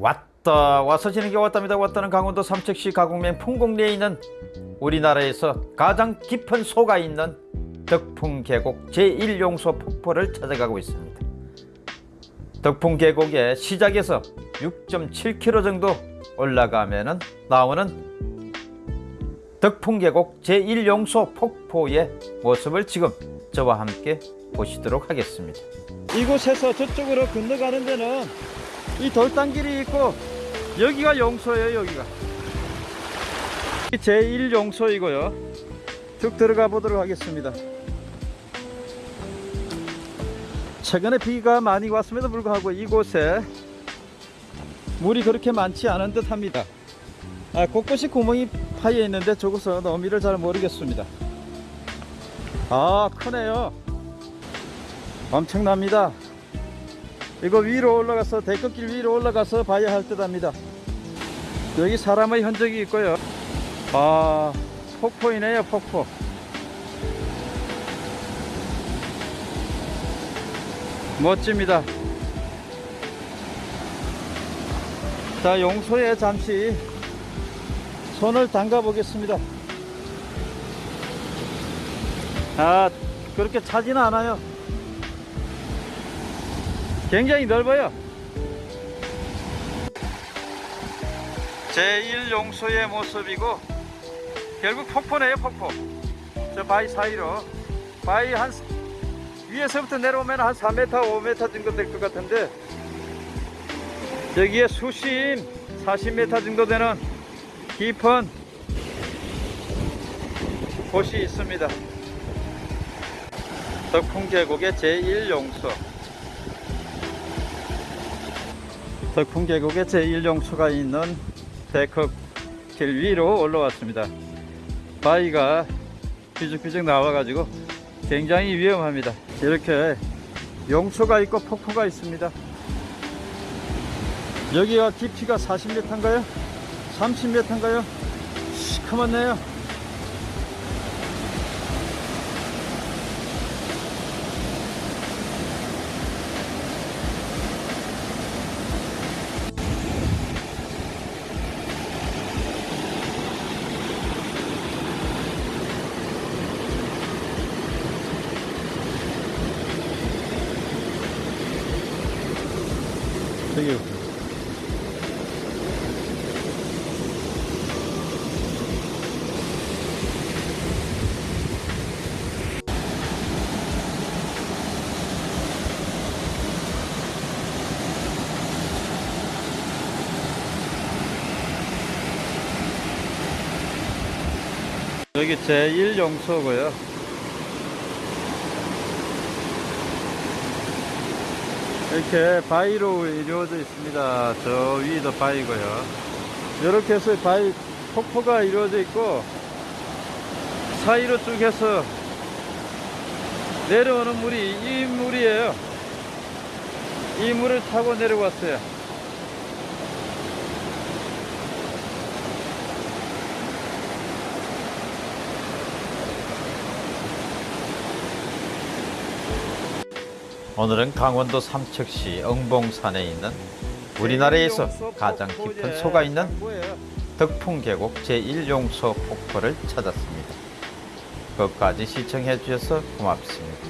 왔다 와서 지는 게 왔답니다. 왔다는 강원도 삼척시 가곡면 풍곡리에 있는 우리나라에서 가장 깊은 소가 있는 덕풍 계곡 제1용소 폭포를 찾아가고 있습니다. 덕풍 계곡의 시작에서 6.7km 정도 올라가면 나오는 덕풍 계곡 제1용소 폭포의 모습을 지금 저와 함께 보시도록 하겠습니다. 이곳에서 저쪽으로 건너가는 데는 이 돌담길이 있고 여기가 용소예요 여기가. 제1 용소이고요. 쭉 들어가 보도록 하겠습니다. 최근에 비가 많이 왔음에도 불구하고 이곳에 물이 그렇게 많지 않은 듯 합니다. 아, 곳곳이 구멍이 파여 있는데 저곳은 어미를 잘 모르겠습니다. 아 크네요. 엄청납니다 이거 위로 올라가서 대끝길 위로 올라가서 봐야 할 듯 합니다. 여기 사람의 흔적이 있고요. 아 폭포이네요 폭포. 멋집니다. 자 용소에 잠시. 손을 담가 보겠습니다. 아 그렇게 차지는 않아요 굉장히 넓어요. 제1용소의 모습이고 결국 폭포네요 폭포. 저 바위 사이로. 바위 한 위에서부터 내려오면 한 4m 5m 정도 될 것 같은데 여기에 수심 40m 정도 되는 깊은 곳이 있습니다. 덕풍 계곡의 제1용소 덕풍 계곡의 제1용소가 있는 데크길 위로 올라왔습니다 바위가 삐죽삐죽 나와 가지고 굉장히 위험합니다 이렇게 용소가 있고 폭포가 있습니다 여기가 깊이가 40m인가요? 30m인가요? 시커멓네요 저기 여기 제1용소고요 이렇게 바위로 이루어져 있습니다. 저 위도 바위고요. 이렇게 해서 바위 폭포가 이루어져 있고 사이로 쭉 해서 내려오는 물이 이 물이에요. 이 물을 타고 내려왔어요 오늘은 강원도 삼척시 응봉산에 있는 우리나라에서 가장 깊은 소가 있는 덕풍계곡 제1용소 폭포를 찾았습니다. 끝까지 시청해 주셔서 고맙습니다.